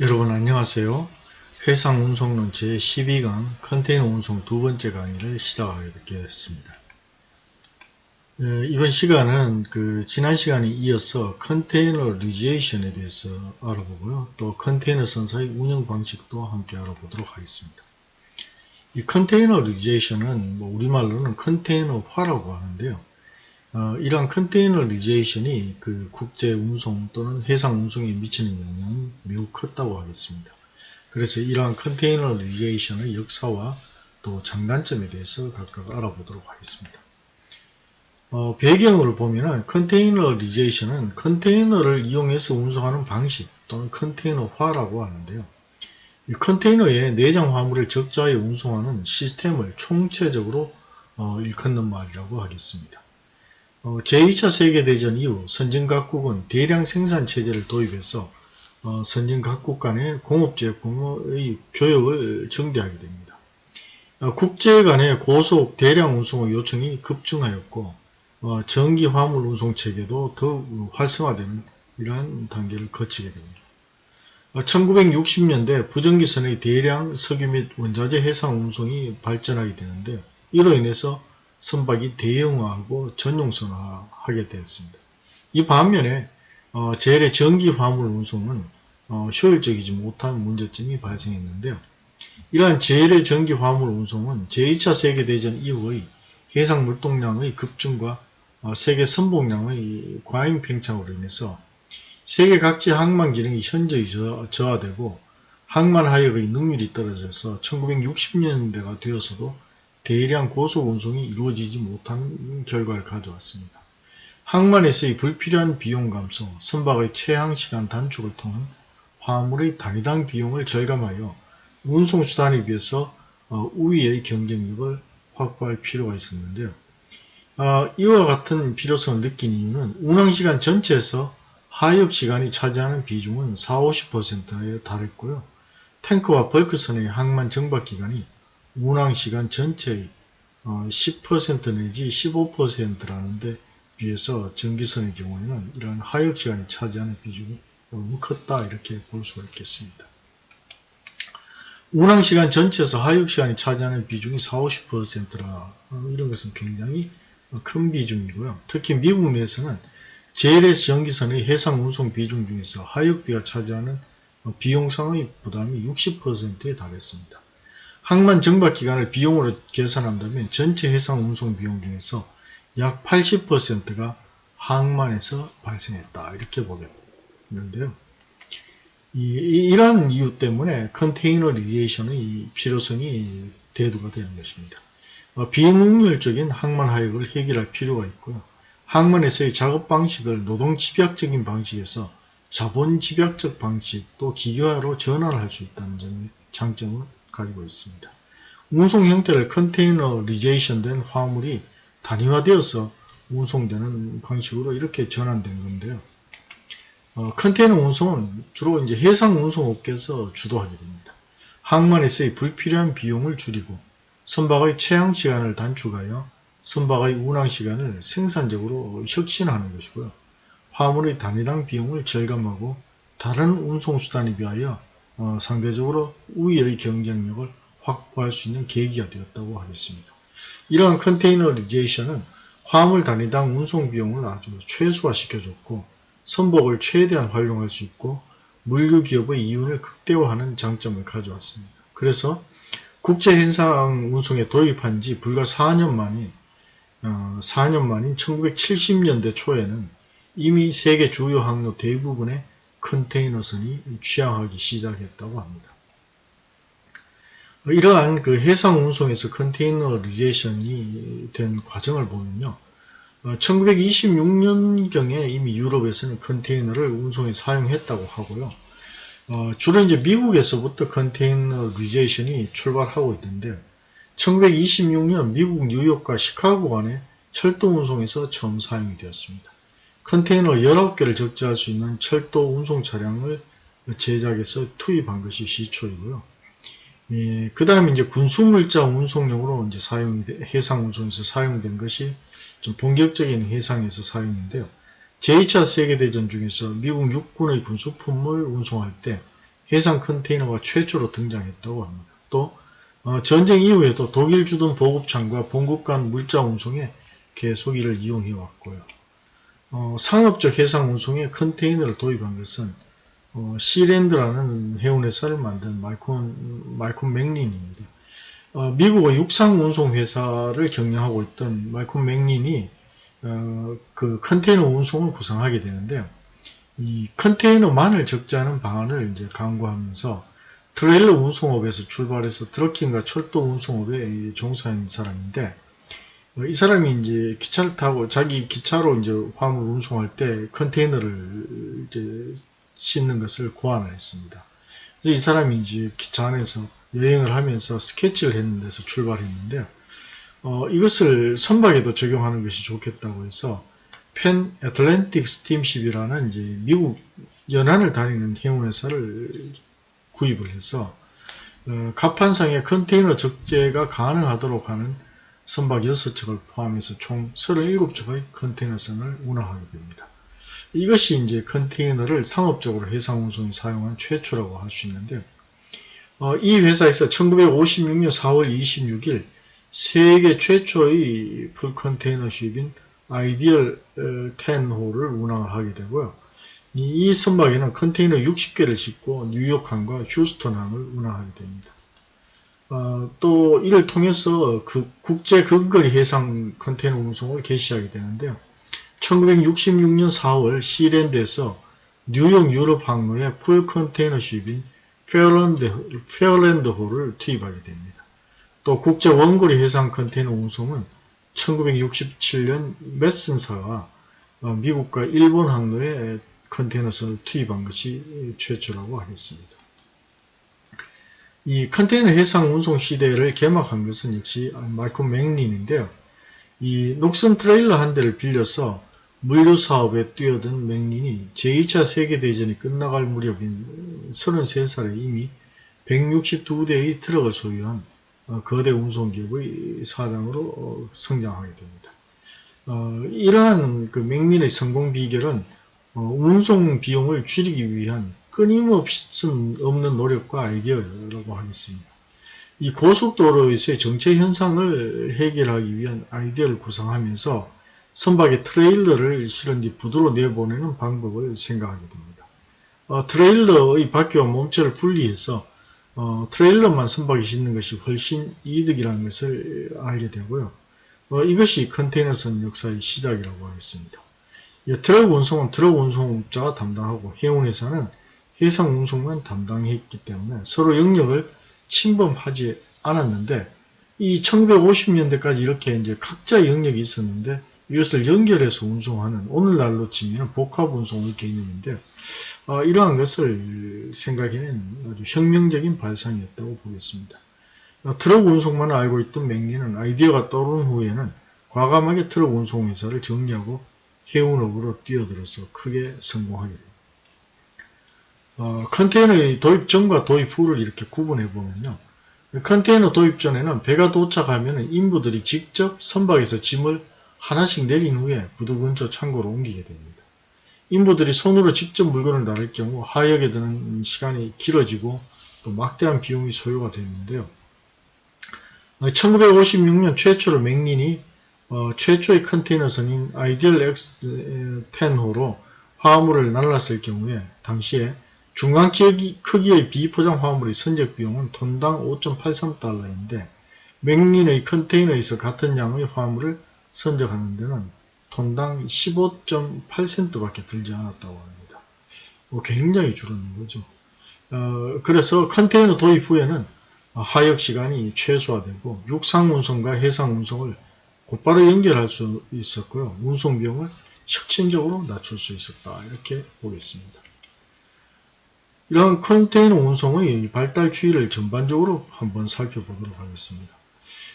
여러분 안녕하세요. 해상 운송론 제12강 컨테이너 운송 두 번째 강의를 시작하게 되겠습니다. 어, 이번 시간은 그 지난 시간에 이어서 containerization에 대해서 알아보고요. 또 컨테이너 선사의 운영 방식도 함께 알아보도록 하겠습니다. 이 containerization은 뭐 우리말로는 컨테이너화라고 하는데요. 어, 이러한 containerization이 그 국제 운송 또는 해상 운송에 미치는 영향이 매우 컸다고 하겠습니다. 그래서 이러한 containerization의 역사와 또 장단점에 대해서 각각 알아보도록 하겠습니다. 어, 배경을 보면은 containerization은 컨테이너를 이용해서 운송하는 방식 또는 컨테이너화라고 하는데요. 이 컨테이너에 내장 화물을 적재해 운송하는 시스템을 총체적으로 어, 일컫는 말이라고 하겠습니다. 어, 제2차 세계대전 이후 선진 각국은 대량 생산 체제를 도입해서 어, 선진 각국 간의 공업제품의 교역을 증대하게 됩니다. 어, 국제 간의 고속 대량 운송의 요청이 급증하였고 어, 전기 화물 운송 체계도 더욱 활성화되는 이러한 단계를 거치게 됩니다. 1960년대 어, 부전기선의 대량 석유 및 원자재 해상 운송이 발전하게 되는데 이로 인해서 선박이 대형화하고 전용선화하게 되었습니다. 이 반면에 어, 젤의 전기 화물 운송은 어, 효율적이지 못한 문제점이 발생했는데요. 이러한 젤의 전기 화물 운송은 제2차 세계대전 이후의 해상 물동량의 급증과 어, 세계 선봉량의 과잉 팽창으로 인해서 세계 각지 항만 기능이 현저히 저하되고 항만 하역의 능률이 떨어져서 1960년대가 되어서도 대량 고속 운송이 이루어지지 못한 결과를 가져왔습니다. 항만에서의 불필요한 비용 감소, 선박의 체항 시간 단축을 통한 화물의 단위당 비용을 절감하여 운송수단에 비해서 어, 우위의 경쟁력을 확보할 필요가 있었는데요. 어, 이와 같은 필요성을 느낀 이유는 운항시간 전체에서 하역시간이 차지하는 비중은 4-50%에 달했고요. 탱크와 벌크선의 항만 정박기간이 운항시간 전체의 10% 어, 내지 15%라는데 비해서 전기선의 경우에는 이러한 하역시간이 차지하는 비중이 너무 컸다 이렇게 볼 수가 있겠습니다. 운항시간 전체에서 하역시간이 차지하는 비중이 40-50%라 어, 이런 것은 굉장히 큰 비중이고요. 특히 미국 내에서는 JLS 전기선의 해상 운송 비중 중에서 하역비가 차지하는 비용상의 부담이 60%에 달했습니다. 항만 정박 기간을 비용으로 계산한다면 전체 해상 운송 비용 중에서 약 80%가 항만에서 발생했다. 이렇게 보겠는데요. 이, 러한 이유 때문에 containerization의 필요성이 대두가 되는 것입니다. 어, 비능률적인 항만 하역을 해결할 필요가 있고요. 항만에서의 작업 방식을 노동 집약적인 방식에서 자본 집약적 방식 또 기계화로 전환할 수 있다는 점, 장점을 가지고 있습니다. 운송 형태를 컨테이너리제이션 된 화물이 단위화되어서 운송되는 방식으로 이렇게 전환된 건데요. 어, 컨테이너 운송은 주로 이제 해상 운송업계에서 주도하게 됩니다. 항만에서의 불필요한 비용을 줄이고 선박의 체항 시간을 단축하여 선박의 운항 시간을 생산적으로 혁신하는 것이고요. 화물의 단위당 비용을 절감하고 다른 운송수단에 비하여 어, 상대적으로 우위의 경쟁력을 확보할 수 있는 계기가 되었다고 하겠습니다. 이러한 컨테이너리제이션은 화물 단위당 운송 비용을 아주 최소화시켜줬고 선복을 최대한 활용할 수 있고 물류 기업의 이윤을 극대화하는 장점을 가져왔습니다. 그래서 국제 해상 운송에 도입한 지 불과 4년 만에 어, 4년 만인 1970년대 초에는 이미 세계 주요 항로 대부분에 컨테이너선이 취항하기 시작했다고 합니다. 이러한 그 해상 운송에서 containerization이 된 과정을 보면요. 1926년경에 어, 이미 유럽에서는 컨테이너를 운송에 사용했다고 하고요. 어, 주로 이제 미국에서부터 containerization이 출발하고 있는데 1926년 미국 뉴욕과 시카고 간의 철도 운송에서 처음 사용이 되었습니다. 컨테이너 19개를 적재할 수 있는 철도 운송 차량을 제작해서 투입한 것이 시초이고요. 예, 그 다음에 이제 군수물자 운송용으로 이제 사용, 해상 운송에서 사용된 것이 좀 본격적인 해상에서 사용인데요. 제2차 세계대전 중에서 미국 육군의 군수품을 운송할 때 해상 컨테이너가 최초로 등장했다고 합니다. 또 어, 전쟁 이후에도 독일 주둔 보급창과 본국 간 물자 운송에 계속 이를 이용해 왔고요. 어, 상업적 해상 운송에 컨테이너를 도입한 것은 어, 시랜드라는 해운회사를 만든 말콘, 말콘 맥린입니다. 어, 미국의 육상 운송 회사를 경영하고 있던 말콘 맥린이 어, 그 컨테이너 운송을 구성하게 되는데요. 이 컨테이너만을 적재하는 방안을 이제 강구하면서 트레일러 운송업에서 출발해서 trucking과 철도 운송업에 종사하는 사람인데 어, 이 사람이 이제 기차를 타고 자기 기차로 이제 화물 운송할 때 컨테이너를 이제 싣는 것을 고안을 했습니다. 그래서 이 사람이 이제 기차 안에서 여행을 하면서 스케치를 했는 데서 출발했는데 어, 이것을 선박에도 적용하는 것이 좋겠다고 해서 Pan Atlantic Steamship이라는 이제 미국 연안을 다니는 해운회사를 구입을 해서 어, 갑판상에 컨테이너 적재가 가능하도록 하는 선박 6척을 포함해서 총 37척의 컨테이너선을 운항하게 됩니다. 이것이 이제 컨테이너를 상업적으로 해상 운송에 사용한 최초라고 할 수 있는데요. 어, 이 회사에서 1956년 4월 26일 세계 최초의 풀 컨테이너십인 아이디얼 10호를 운항을 하게 되고요. 이, 이 선박에는 컨테이너 60개를 싣고 뉴욕항과 휴스턴항을 운항하게 됩니다. 어, 또 이를 통해서 그 국제 근거리 해상 컨테이너 운송을 개시하게 되는데요. 1966년 4월 시랜드에서 뉴욕 유럽 항로에 full container ship인 페어랜드, 페어랜드호를 투입하게 됩니다. 또 국제 원거리 해상 컨테이너 운송은 1967년 메슨사가 어, 미국과 일본 항로에 컨테이너선을 투입한 것이 최초라고 하겠습니다. 이 컨테이너 해상 운송 시대를 개막한 것은 역시 말콤 맥린인데요. 이 녹슨 트레일러 한 대를 빌려서 물류 사업에 뛰어든 맥린이 제2차 세계대전이 끝나갈 무렵인 33살에 이미 162대의 트럭을 소유한 어, 거대 운송기업의 사장으로 어, 성장하게 됩니다. 어, 이러한 그 맥린의 성공 비결은 운송 비용을 줄이기 위한 끊임없이 없는 노력과 아이디어라고 하겠습니다. 이 고속도로에서의 정체 현상을 해결하기 위한 아이디어를 구상하면서 선박에 트레일러를 실은 뒤 부두로 내보내는 방법을 생각하게 됩니다. 어, 트레일러의 바퀴와 몸체를 분리해서 어, 트레일러만 선박에 싣는 것이 훨씬 이득이라는 것을 알게 되고요. 어, 이것이 컨테이너선 역사의 시작이라고 하겠습니다. 예, 트럭 운송은 트럭 운송업자가 담당하고 해운회사는 해상 운송만 담당했기 때문에 서로 영역을 침범하지 않았는데 이 1950년대까지 이렇게 이제 각자의 영역이 있었는데 이것을 연결해서 운송하는 오늘날로 치면 복합 운송의 개념인데 어, 이러한 것을 생각해낸 아주 혁명적인 발상이었다고 보겠습니다. 어, 트럭 운송만 알고 있던 맥리는 아이디어가 떠오른 후에는 과감하게 트럭 운송 회사를 정리하고 해운업으로 뛰어들어서 크게 성공하게 됩니다. 어, 컨테이너의 도입 전과 도입 후를 이렇게 구분해 보면요. 컨테이너 도입 전에는 배가 도착하면 인부들이 직접 선박에서 짐을 하나씩 내린 후에 부두 근처 창고로 옮기게 됩니다. 인부들이 손으로 직접 물건을 나를 경우 하역에 드는 시간이 길어지고 또 막대한 비용이 소요가 되는데요. 1956년 최초로 맥린이 어, 최초의 컨테이너선인 아이디얼 X10호로 화물을 날랐을 경우에 당시에 중간 크기의 비포장 화물의 선적 비용은 톤당 5.83달러인데 맥린의 컨테이너에서 같은 양의 화물을 선적하는 데는 톤당 15.8센트밖에 들지 않았다고 합니다. 뭐 굉장히 줄었는 거죠. 어, 그래서 컨테이너 도입 후에는 하역 시간이 최소화되고 육상 운송과 해상 운송을 곧바로 연결할 수 있었고요. 운송 비용을 혁신적으로 낮출 수 있었다. 이렇게 보겠습니다. 이런 컨테이너 운송의 발달 추이를 전반적으로 한번 살펴보도록 하겠습니다.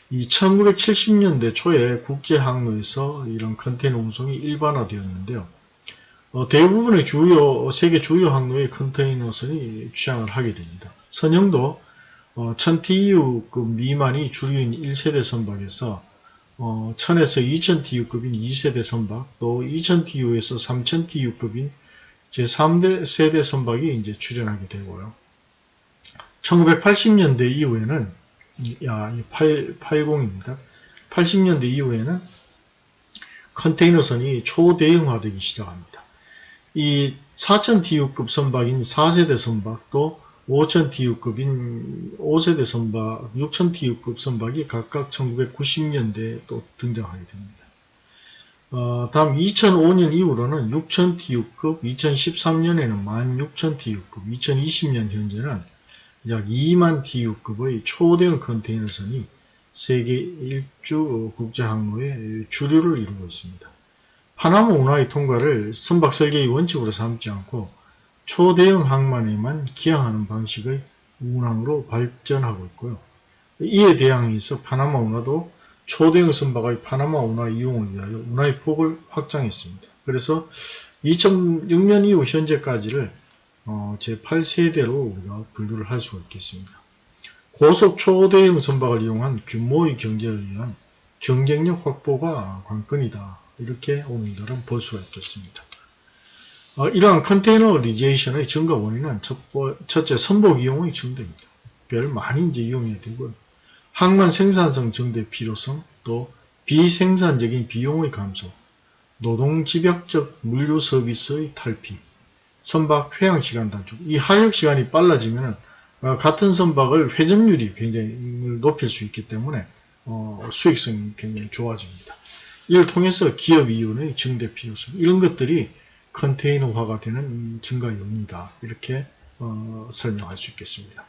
이 1970년대 초에 국제 항로에서 이런 컨테이너 운송이 일반화되었는데요. 어, 대부분의 주요 세계 주요 항로의 컨테이너선이 취항을 하게 됩니다. 선형도 어, 1000TU급 미만이 주류인 1세대 선박에서 어, 1000에서 2000TU급인 2세대 선박, 또 2000TU에서 3000TU급인 제 3대 세대 선박이 이제 출현하게 되고요. 1980년대 이후에는 야, 8, 80입니다. 80년대 이후에는 컨테이너선이 초대형화되기 시작합니다. 이 4000TU급 선박인 4세대 선박도 5000TU급인 5세대 선박, 6000TU급 선박이 각각 1990년대에 또 등장하게 됩니다. 어, 다음 2005년 이후로는 6000TU급, 2013년에는 16000TU급, 2020년 현재는 약 2만 TU급의 초대형 컨테이너선이 세계 일주 국제 항로의 주류를 이루고 있습니다. 파나마 운하의 통과를 선박 설계의 원칙으로 삼지 않고 초대형 항만에만 기항하는 방식의 운항으로 발전하고 있고요. 이에 대항해서 파나마 운하도 초대형 선박의 파나마 운하 이용을 위하여 운하의 폭을 확장했습니다. 그래서 2006년 이후 현재까지를 어, 제8세대로 우리가 분류를 할 수가 있겠습니다. 고속 초대형 선박을 이용한 규모의 경제에 의한 경쟁력 확보가 관건이다. 이렇게 오늘날은 볼 수가 있겠습니다. 어, 이러한 containerization의 증가 원인은 첫, 첫째 선복 이용의 증대입니다. 배를 많이 이제 이용해야 되고요. 항만 생산성 증대 필요성, 또 비생산적인 비용의 감소, 노동 집약적 물류 서비스의 탈피, 선박 회항 시간 단축. 이 하역 시간이 빨라지면 어, 같은 선박을 회전율이 굉장히 높일 수 있기 때문에 어, 수익성이 굉장히 좋아집니다. 이를 통해서 기업 이윤의 증대 필요성 이런 것들이 컨테이너화가 되는 증가 요인이다. 이렇게 어, 설명할 수 있겠습니다.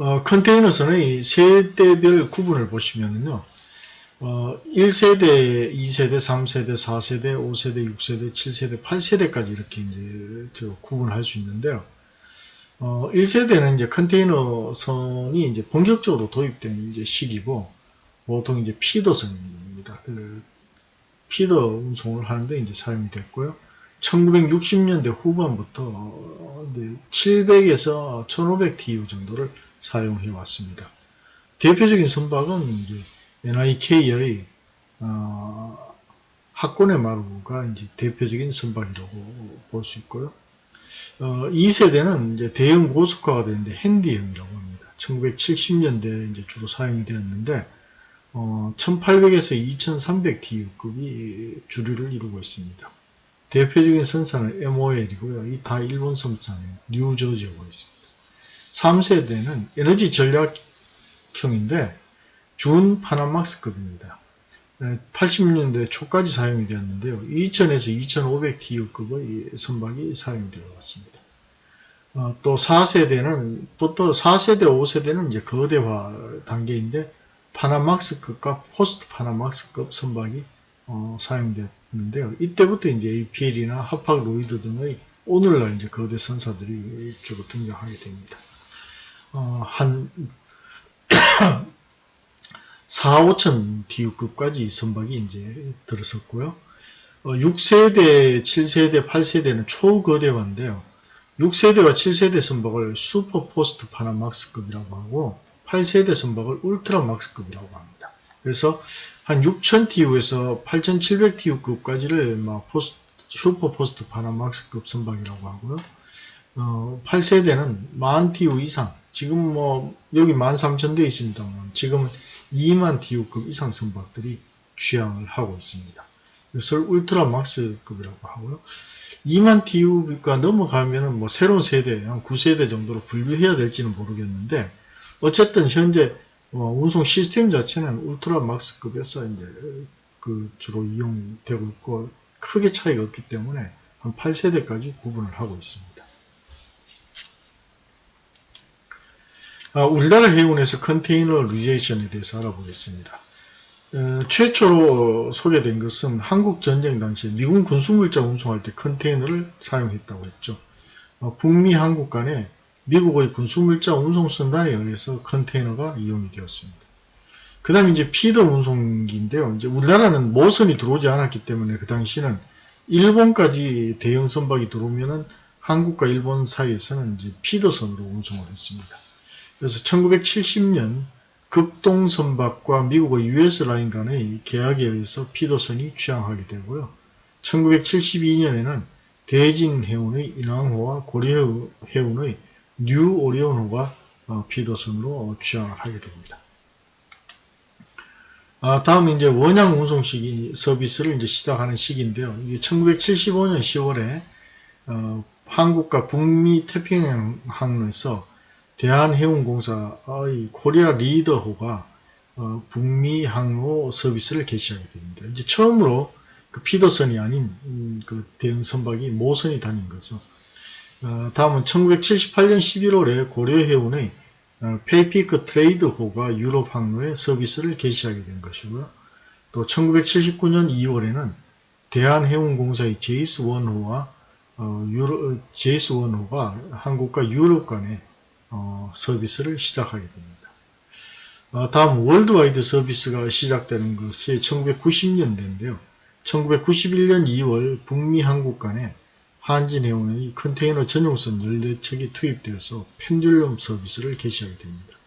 어, 컨테이너선의 세대별 구분을 보시면요. 어, 1세대, 2세대, 3세대, 4세대, 5세대, 6세대, 7세대, 8세대까지 이렇게 이제 구분할 수 있는데요. 어, 1세대는 이제 컨테이너 선이 이제 본격적으로 도입된 이제 시기고, 보통 이제 피더선입니다. 그 피더 운송을 하는데 이제 사용이 됐고요. 1960년대 후반부터 700에서 1500TU 정도를 사용해 왔습니다. 대표적인 선박은 이제 NIK의 어, 학권의 마루가 이제 대표적인 선박이라고 볼 수 있고요. 어, 2세대는 이제 대형 고속화가 되는데 핸디형이라고 합니다. 1970년대에 이제 주로 사용이 되었는데 어, 1800에서 2300TU급이 주류를 이루고 있습니다. 대표적인 선사는 MOL이고요. 이 다 일본 선사는 뉴저지호가 있습니다. 3세대는 에너지 전략형인데 준 Panamax급입니다. 80년대 초까지 사용이 되었는데요. 2000에서 2500TEU급의 선박이 사용이 되어 왔습니다. 어, 또 4세대는, 보통 4세대, 5세대는 이제 거대화 단계인데, Panamax급과 post Panamax급 선박이 어, 사용되었는데요. 이때부터 이제 APL이나 하팍 로이드 등의 오늘날 이제 거대 선사들이 주로 등장하게 됩니다. 어, 한 4, 5천 TEU급까지 선박이 이제 들어섰고요. 어, 6세대, 7세대, 8세대는 초거대화인데요. 6세대와 7세대 선박을 super post Panamax급이라고 하고 8세대 선박을 Ultramax급이라고 합니다. 그래서 한 6000TEU에서 8700TEU급까지를 막 post, 슈퍼포스트 파나막스급 선박이라고 하고요. 어, 8세대는 10,000TU 이상, 지금 뭐 여기 13,000대 있습니다만 지금은 2만 TU급 이상 선박들이 취항을 하고 있습니다. 이것을 울트라 막스급이라고 하고요. 2만 TU가 넘어가면은 뭐 새로운 세대, 한 9세대 정도로 분류해야 될지는 모르겠는데 어쨌든 현재 어, 운송 시스템 자체는 울트라 막스급에서 이제 그 주로 이용되고 있고 크게 차이가 없기 때문에 한 8세대까지 구분을 하고 있습니다. 우리나라 해운에서 컨테이너 리제이션에 대해서 알아보겠습니다. 어, 최초로 소개된 것은 한국 전쟁 당시에 미군 군수물자 운송할 때 컨테이너를 사용했다고 했죠. 어, 북미 한국 간에 미국의 군수물자 운송선단에 의해서 컨테이너가 이용이 되었습니다. 그 다음에 이제 피더 운송기인데요. 이제 우리나라는 모선이 들어오지 않았기 때문에 그 당시는 일본까지 대형 선박이 들어오면은 한국과 일본 사이에서는 이제 피더선으로 운송을 했습니다. 그래서 1970년 극동선박과 미국의 US 라인 간의 계약에 의해서 피더선이 취항하게 되고요. 1972년에는 대진 해운의 인왕호와 고려 해운의 뉴 오리온호가 어, feeder선으로 취항을 하게 됩니다. 아, 다음은 이제 원양 운송 시기 서비스를 이제 시작하는 시기인데요. 이게 1975년 10월에 어, 한국과 북미 태평양 항로에서 대한해운공사의 코리아 리더호가 어, 북미 항로 서비스를 개시하게 됩니다. 이제 처음으로 그 feeder선이 아닌 음, 그 대형 선박이 모선이 다닌 거죠. 어, 다음은 1978년 11월에 고려해운의 어, 퍼시픽 트레이드호가 유럽 항로에 서비스를 개시하게 된 것이고요. 또 1979년 2월에는 대한해운공사의 제이스 원호와 어, 유로, 제이스 원호가 한국과 유럽 간에 어, 서비스를 시작하게 됩니다. 어, 다음 worldwide 서비스가 시작되는 것이 1990년대인데요. 1991년 2월 북미 한국 간에 한진해운의 컨테이너 전용선 14척이 투입되어서 펜듈럼 서비스를 개시하게 됩니다.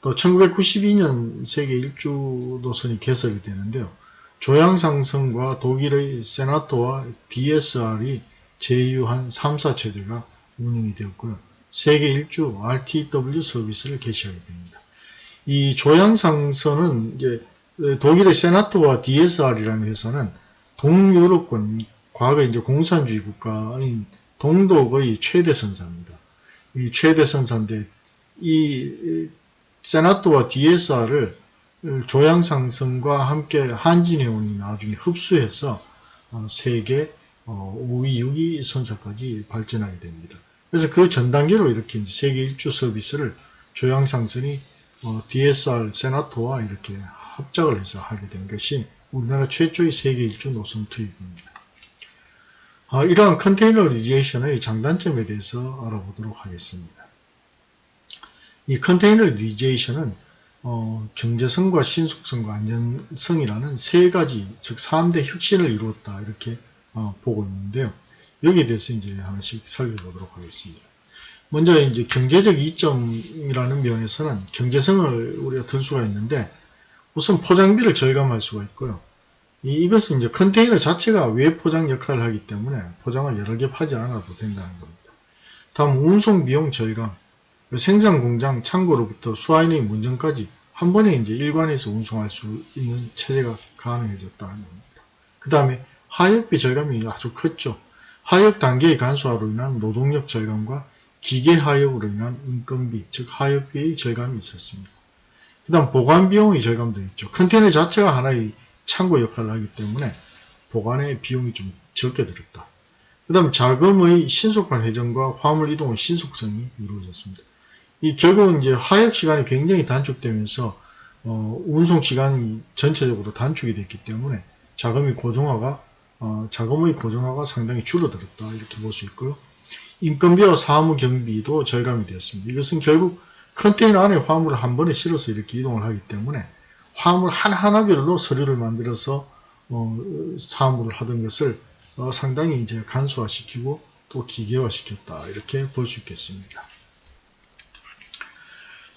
또 1992년 세계 일주 노선이 개설이 되는데요. 조양상선과 독일의 세나토와 DSR이 제휴한 3사 체제가 운영이 되었고요. 세계 일주 RTW 서비스를 개시하게 됩니다. 이 조양상선은 이제 독일의 세나토와 DSR이라는 회사는 동유럽권 과거 이제 공산주의 국가인 동독의 최대 선사입니다. 이 최대 선사인데 이 세나토와 DSR을 조양상선과 함께 한진해운이 나중에 흡수해서 어, 세계 5위, 어, 6위 선사까지 발전하게 됩니다. 그래서 그 전 단계로 이렇게 세계 일주 서비스를 조양상선이 어, DSR 세나토와 이렇게 합작을 해서 하게 된 것이 우리나라 최초의 세계 일주 노선 투입입니다. 아, 이러한 containerization의 장단점에 대해서 알아보도록 하겠습니다. 이 containerization은 어, 경제성과 신속성과 안전성이라는 세 가지, 즉 3대 혁신을 이루었다 이렇게 어, 보고 있는데요. 여기에 대해서 이제 하나씩 살펴보도록 하겠습니다. 먼저 이제 경제적 이점이라는 면에서는 경제성을 우리가 들 수가 있는데 우선 포장비를 절감할 수가 있고요. 이것은 이제 컨테이너 자체가 외포장 역할을 하기 때문에 포장을 여러 개 파지 않아도 된다는 겁니다. 다음 운송 비용 절감. 생산 공장 창고로부터 수화인의 문정까지 한 번에 이제 일관해서 운송할 수 있는 체제가 가능해졌다는 겁니다. 그 다음에 하역비 절감이 아주 컸죠. 하역 단계의 간소화로 인한 노동력 절감과 기계 하역으로 인한 인건비, 즉 하역비의 절감이 있었습니다. 그 다음 보관 비용의 절감도 있죠. 컨테이너 자체가 하나의 창고 역할을 하기 때문에 보관의 비용이 좀 적게 들었다. 그 다음 자금의 신속한 회전과 화물 이동의 신속성이 이루어졌습니다. 이 결국은 이제 하역 시간이 굉장히 단축되면서 어, 운송 시간이 전체적으로 단축이 됐기 때문에 자금이 고정화가 어, 자금의 고정화가 상당히 줄어들었다 이렇게 볼 수 있고요. 인건비와 사무 경비도 절감이 되었습니다. 이것은 결국 컨테이너 안에 화물을 한 번에 실어서 이렇게 이동을 하기 때문에 화물 하나하나별로 서류를 만들어서 어, 사무를 하던 것을 어, 상당히 이제 간소화시키고 또 기계화시켰다 이렇게 볼 수 있겠습니다.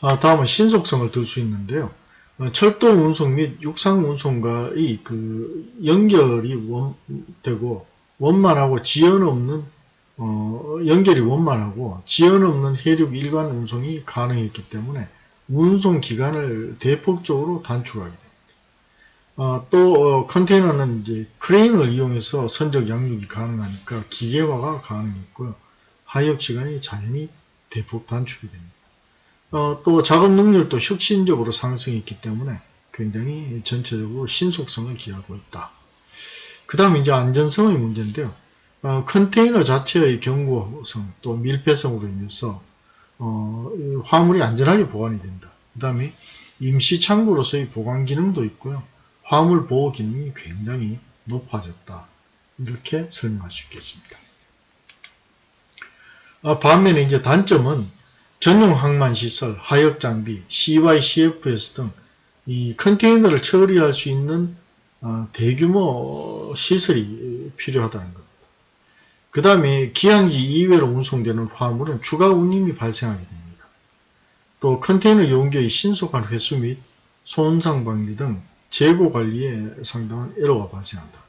아, 다음은 신속성을 들 수 있는데요. 어, 철도 운송 및 육상 운송과의 그 연결이 원, 되고 원만하고 지연 없는 어, 연결이 원만하고 지연 없는 해륙 일반 운송이 가능했기 때문에 운송 기간을 대폭적으로 단축하게 됩니다. 어, 또 어, 컨테이너는 이제 크레인을 이용해서 선적 양육이 가능하니까 기계화가 가능했고요. 하역 시간이 당연히 대폭 단축이 됩니다. 어, 또 작업 능률도 혁신적으로 상승했기 때문에 굉장히 전체적으로 신속성을 기하고 있다. 그 다음 이제 안전성의 문제인데요. 어, 컨테이너 자체의 견고성 또 밀폐성으로 인해서 어, 화물이 안전하게 보관이 된다. 그 다음에 임시 창고로서의 보관 기능도 있고요. 화물 보호 기능이 굉장히 높아졌다. 이렇게 설명할 수 있겠습니다. 아, 반면에 이제 단점은 전용 항만 시설, 하역 장비, CY, CFS 등 이 컨테이너를 처리할 수 있는 어, 대규모 시설이 필요하다는 겁니다. 그 다음에 기항지 이외로 운송되는 화물은 추가 운임이 발생하게 됩니다. 또 컨테이너 용기의 신속한 회수 및 손상 방지 등 재고 관리에 상당한 에러가 발생한다.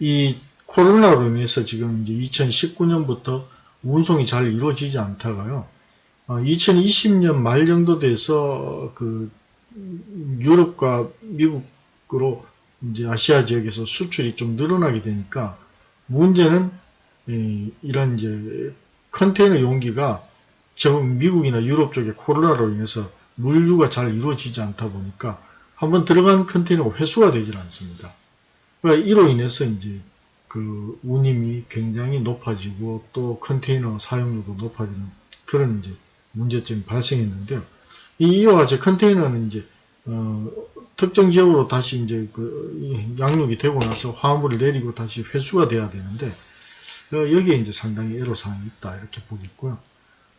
이 코로나로 인해서 지금 이제 2019년부터 운송이 잘 이루어지지 않다가요. 2020년 말 정도 돼서 그 유럽과 미국으로 이제 아시아 지역에서 수출이 좀 늘어나게 되니까 문제는 이런 이제 컨테이너 용기가 지금 미국이나 유럽 쪽에 코로나로 인해서 물류가 잘 이루어지지 않다 보니까 한번 들어간 컨테이너가 회수가 되질 않습니다. 그러니까 이로 인해서 이제 그 운임이 굉장히 높아지고 또 컨테이너 사용료도 높아지는 그런 이제 문제점이 발생했는데요. 이와 같이 컨테이너는 이제 어, 특정 지역으로 다시 이제 그 양육이 되고 나서 화물을 내리고 다시 회수가 돼야 되는데 어, 여기에 이제 상당히 애로사항이 있다 이렇게 보겠고요.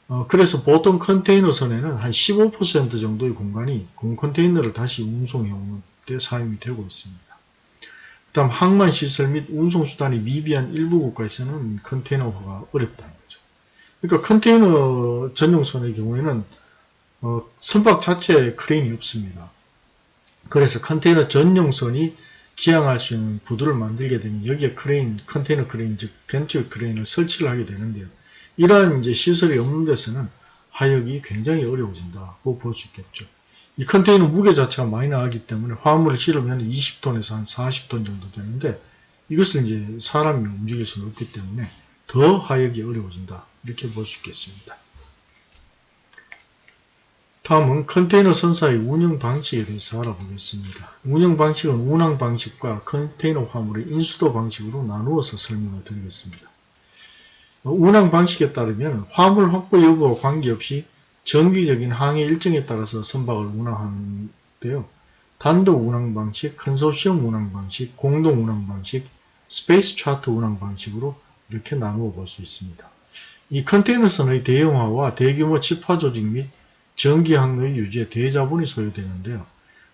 어, 그래서 보통 컨테이너선에는 한 15% 정도의 공간이 공 컨테이너를 다시 운송해오는 데 사용이 되고 있습니다. 그 다음 항만 시설 및 운송수단이 미비한 일부 국가에서는 컨테이너화가 어렵다는 거죠. 그러니까 컨테이너 전용선의 경우에는 어, 선박 자체에 크레인이 없습니다. 그래서 컨테이너 전용선이 기항할 수 있는 부두를 만들게 되면 여기에 크레인, 컨테이너 크레인, 즉 gantry 크레인을 설치를 하게 되는데요. 이러한 이제 시설이 없는 데서는 하역이 굉장히 어려워진다고 볼 수 있겠죠. 이 컨테이너 무게 자체가 많이 나가기 때문에 화물을 실으면 20톤에서 한 40톤 정도 되는데 이것을 이제 사람이 움직일 수는 없기 때문에 더 하역이 어려워진다. 이렇게 볼 수 있겠습니다. 다음은 컨테이너 선사의 운영 방식에 대해서 알아보겠습니다. 운영 방식은 운항 방식과 컨테이너 화물의 인수도 방식으로 나누어서 설명을 드리겠습니다. 운항 방식에 따르면 화물 확보 여부와 관계없이 정기적인 항해 일정에 따라서 선박을 운항하는데요. 단독 운항 방식, 컨소시엄 운항 방식, 공동 운항 방식, space charter 운항 방식으로 이렇게 나누어 볼 수 있습니다. 이 컨테이너선의 대형화와 대규모 집화 조직 및 정기 항로의 유지에 대자본이 소요되는데요.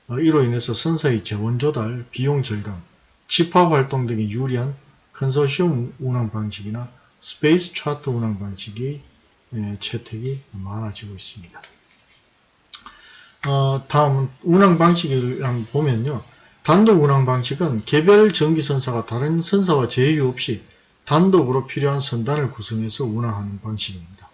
어, 이로 인해서 선사의 재원 조달, 비용 절감, 집화 활동 등에 유리한 컨소시엄 운항 방식이나 space charter 운항 방식의 예, 채택이 많아지고 있습니다. 어, 다음은 운항 방식을 보면요. 단독 운항 방식은 개별 정기선사가 다른 선사와 제휴 없이 단독으로 필요한 선단을 구성해서 운항하는 방식입니다.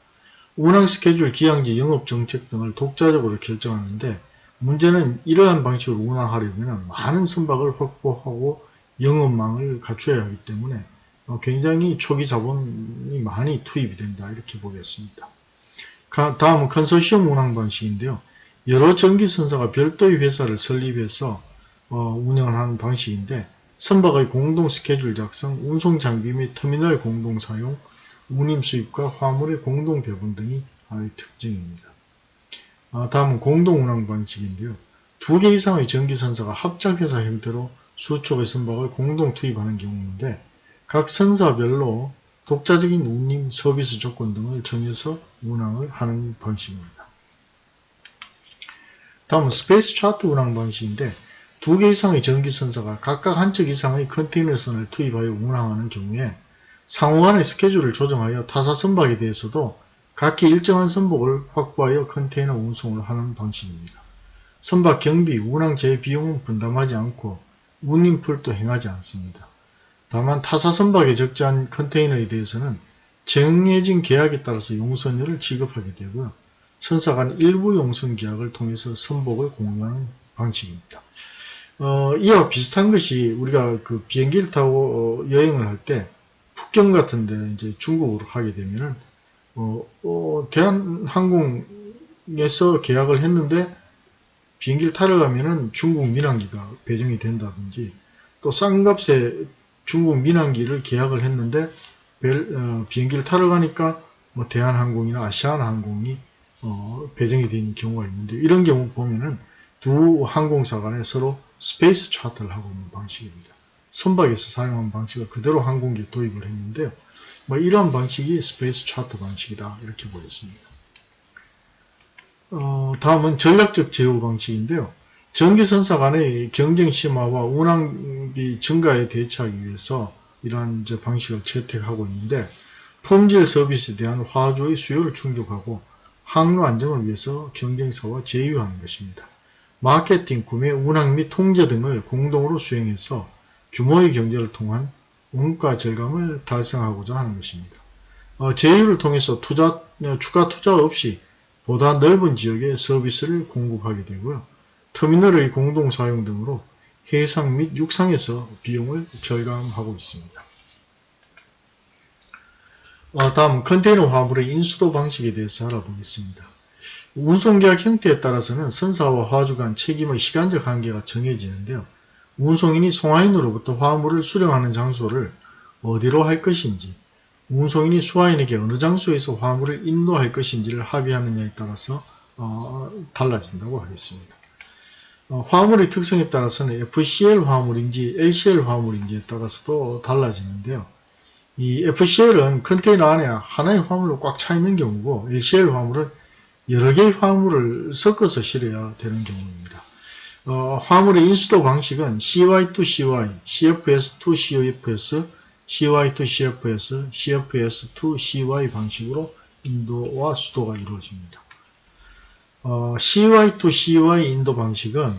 운항 스케줄, 기항지, 영업 정책 등을 독자적으로 결정하는데 문제는 이러한 방식으로 운항하려면 많은 선박을 확보하고 영업망을 갖춰야 하기 때문에 어, 굉장히 초기 자본이 많이 투입이 된다 이렇게 보겠습니다. 다음은 컨소시엄 운항 방식인데요. 여러 전기선사가 별도의 회사를 설립해서 어, 운영을 하는 방식인데 선박의 공동 스케줄 작성, 운송 장비 및 터미널 공동 사용, 운임 수입과 화물의 공동 배분 등이 하나의 특징입니다. 아, 다음은 공동 운항 방식인데요. 두 개 이상의 정기선사가 합작회사 형태로 수척의 선박을 공동 투입하는 경우인데 각 선사별로 독자적인 운임 서비스 조건 등을 정해서 운항을 하는 방식입니다. 다음은 space charter 운항 방식인데 두 개 이상의 정기선사가 각각 한 척 이상의 컨테이너선을 투입하여 운항하는 경우에 상호간의 스케줄을 조정하여 타사 선박에 대해서도 각기 일정한 선복을 확보하여 컨테이너 운송을 하는 방식입니다. 선박 경비, 운항 제 비용은 분담하지 않고 운임풀도 행하지 않습니다. 다만 타사 선박에 적재한 컨테이너에 대해서는 정해진 계약에 따라서 용선료를 지급하게 되고요. 선사 간 일부 용선 계약을 통해서 선복을 공유하는 방식입니다. 어, 이와 비슷한 것이 우리가 그 비행기를 타고 어, 여행을 할 때 북경 같은 데 이제 중국으로 가게 되면은 어, 어, 대한항공에서 계약을 했는데 비행기를 타러 가면은 중국 민항기가 배정이 된다든지 또 싼 값에 중국 민항기를 계약을 했는데 벨, 어, 비행기를 타러 가니까 뭐 대한항공이나 아시아나항공이 어, 배정이 된 경우가 있는데 이런 경우 보면은 두 항공사 간에 서로 space charter를 하고 있는 방식입니다. 선박에서 사용한 방식을 그대로 항공기에 도입을 했는데요. 뭐 이러한 방식이 space charter 방식이다 이렇게 보겠습니다. 어, 다음은 전략적 제휴 방식인데요. 전기선사 간의 경쟁 심화와 운항비 증가에 대처하기 위해서 이러한 방식을 채택하고 있는데 품질 서비스에 대한 화조의 수요를 충족하고 항로 안정을 위해서 경쟁사와 제휴하는 것입니다. 마케팅, 구매, 운항 및 통제 등을 공동으로 수행해서 규모의 경제를 통한 원가 절감을 달성하고자 하는 것입니다. 어, 제휴를 통해서 투자, 추가 투자 없이 보다 넓은 지역에 서비스를 공급하게 되고요. 터미널의 공동 사용 등으로 해상 및 육상에서 비용을 절감하고 있습니다. 어, 다음 컨테이너 화물의 인수도 방식에 대해서 알아보겠습니다. 운송계약 형태에 따라서는 선사와 화주 간 책임의 시간적 한계가 정해지는데요. 운송인이 송화인으로부터 화물을 수령하는 장소를 어디로 할 것인지, 운송인이 수화인에게 어느 장소에서 화물을 인도할 것인지를 합의하느냐에 따라서 어, 달라진다고 하겠습니다. 어, 화물의 특성에 따라서는 FCL 화물인지 LCL 화물인지에 따라서도 달라지는데요. 이 FCL은 컨테이너 안에 하나의 화물로 꽉 차 있는 경우고 LCL 화물은 여러 개의 화물을 섞어서 실어야 되는 경우입니다. 어, 화물의 인수도 방식은 CY2CY, CFS2CFS, CY2CFS, CFS2CY 방식으로 인도와 수도가 이루어집니다. 어, CY2CY 인도 방식은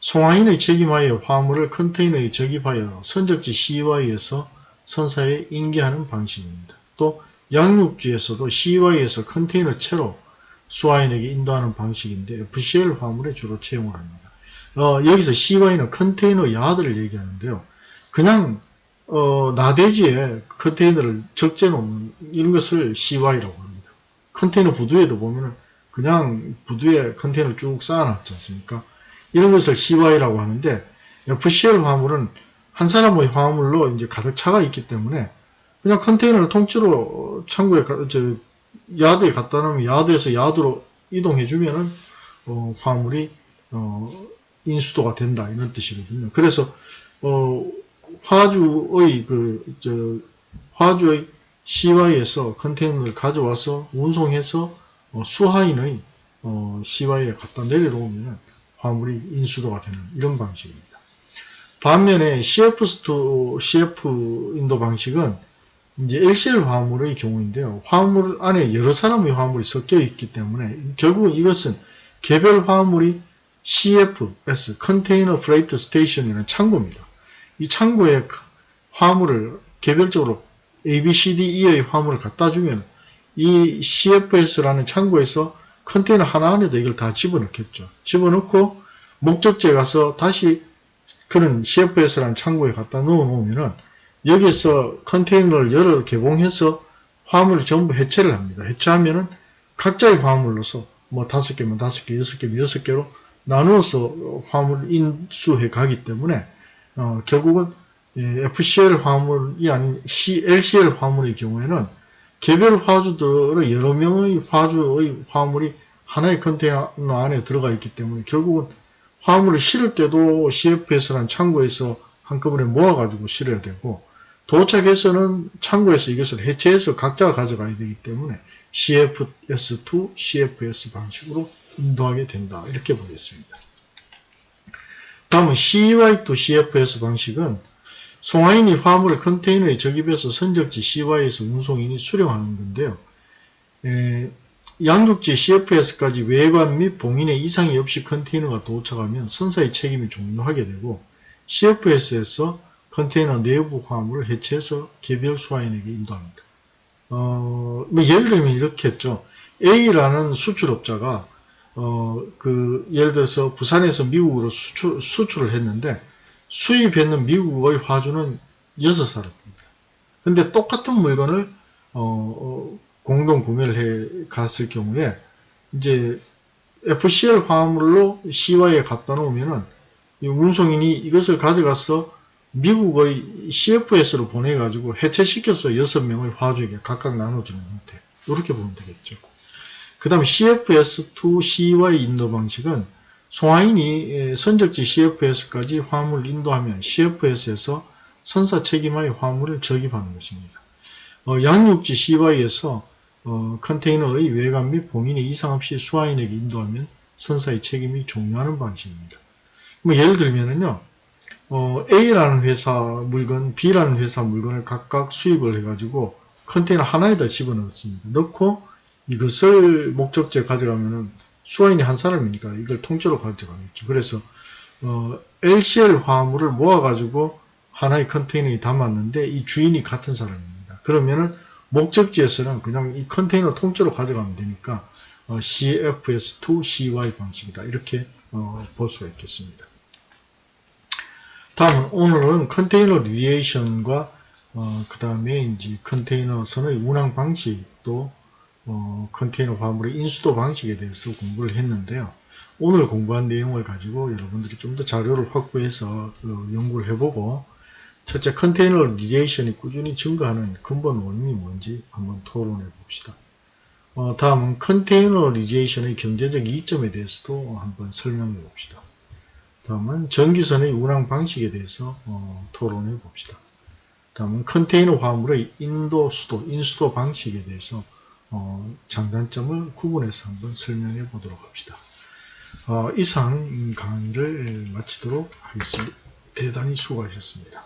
송화인의 책임하에 화물을 컨테이너에 적입하여 선적지 CY에서 선사에 인계하는 방식입니다. 또 양육지에서도 CY에서 컨테이너 채로 수화인에게 인도하는 방식인데 FCL 화물에 주로 채용을 합니다. 어, 여기서 CY는 컨테이너 야드를 얘기하는데요. 그냥 어, 나대지에 컨테이너를 적재 놓는 이런 것을 CY라고 합니다. 컨테이너 부두에도 보면은 그냥 부두에 컨테이너를 쭉 쌓아놨지 않습니까? 이런 것을 CY라고 하는데 FCL 화물은 한 사람의 화물로 이제 가득 차가 있기 때문에 그냥 컨테이너를 통째로 창고에 저 야드에 갖다 놓으면 야드에서 야드로 이동해 주면은 어, 화물이 어, 인수도가 된다 이런 뜻이거든요. 그래서 어, 화주의 그 저 화주의 CY에서 컨테이너를 가져와서 운송해서 어, 수하인의 어, CY에 갖다 내려놓으면 화물이 인수도가 되는 이런 방식입니다. 반면에 CF2 CF 인도 방식은 이제 LCL 화물의 경우인데요. 화물 안에 여러 사람의 화물이 섞여 있기 때문에 결국은 이것은 개별 화물이 CFS, container freight station이라는 창고입니다. 이 창고에 화물을 개별적으로 A, B, C, D, E의 화물을 갖다 주면 이 CFS라는 창고에서 컨테이너 하나 안에다 이걸 다 집어넣겠죠. 집어넣고 목적지에 가서 다시 그런 CFS라는 창고에 갖다 넣어 놓으면은 여기서 컨테이너를 열어 개봉해서 화물을 전부 해체를 합니다. 해체하면은 각자의 화물로서 뭐 다섯 개면 다섯 개, 여섯 개면 여섯 개로 나누어서 화물을 인수해 가기 때문에 어, 결국은 FCL 화물이 아닌 LCL 화물의 경우에는 개별 화주들의 여러 명의 화주의 화물이 하나의 컨테이너 안에 들어가 있기 때문에 결국은 화물을 실을 때도 CFS라는 창고에서 한꺼번에 모아가지고 실어야 되고 도착해서는 창고에서 이것을 해체해서 각자가 가져가야 되기 때문에 CFS2, CFS 방식으로 인도하게 된다. 이렇게 보겠습니다. 다음은 CY2 CFS 방식은 송화인이 화물을 컨테이너에 적입해서 선적지 CY에서 운송인이 수령하는 건데요. 에, 양육지 CFS까지 외관 및 봉인에 이상이 없이 컨테이너가 도착하면 선사의 책임이 종료하게 되고 CFS에서 컨테이너 내부 화물을 해체해서 개별 수화인에게 인도합니다. 어, 뭐 예를 들면 이렇게 했죠. A라는 수출업자가 어, 그 예를 들어서 부산에서 미국으로 수출, 수출을 했는데 수입했는 미국의 화주는 6사람입니다. 근데 똑같은 물건을 어, 어, 공동 구매를 해 갔을 경우에 이제 FCL 화물로 CY에 갖다 놓으면은 운송인이 이것을 가져가서 미국의 CFS로 보내가지고 해체시켜서 6명의 화주에게 각각 나눠주는 형태. 이렇게 보면 되겠죠. 그 다음 CFS2 CY 인도 방식은 송화인이 선적지 CFS까지 화물을 인도하면 CFS에서 선사 책임하의 화물을 적입하는 것입니다. 어, 양육지 CY에서 어, 컨테이너의 외관 및 봉인에 이상 없이 수화인에게 인도하면 선사의 책임이 종료하는 방식입니다. 뭐 예를 들면은요, 어, A라는 회사 물건, B라는 회사 물건을 각각 수입을 해가지고 컨테이너 하나에다 집어넣습니다. 넣고 이것을 목적지에 가져가면은 수화인이 한 사람이니까 이걸 통째로 가져가겠죠. 그래서 어, LCL 화물을 모아가지고 하나의 컨테이너에 담았는데 이 주인이 같은 사람입니다. 그러면은 목적지에서는 그냥 이 컨테이너 통째로 가져가면 되니까 어, CFS2 CY 방식이다. 이렇게 어, 볼 수가 있겠습니다. 다음은 오늘은 컨테이너 리에이션과 어, 그 다음에 이제 컨테이너 선의 운항 방식 또 어, 컨테이너 화물의 인수도 방식에 대해서 공부를 했는데요. 오늘 공부한 내용을 가지고 여러분들이 좀 더 자료를 확보해서 어, 연구를 해보고 첫째 containerization이 꾸준히 증가하는 근본 원인이 뭔지 한번 토론해 봅시다. 어, 다음은 containerization의 경제적 이점에 대해서도 한번 설명해 봅시다. 다음은 정기선의 운항 방식에 대해서 어, 토론해 봅시다. 다음은 컨테이너 화물의 인도 수도, 인수도 방식에 대해서 어, 장단점을 구분해서 한번 설명해 보도록 합시다. 어, 이상 강의를 마치도록 하겠습니다. 대단히 수고하셨습니다.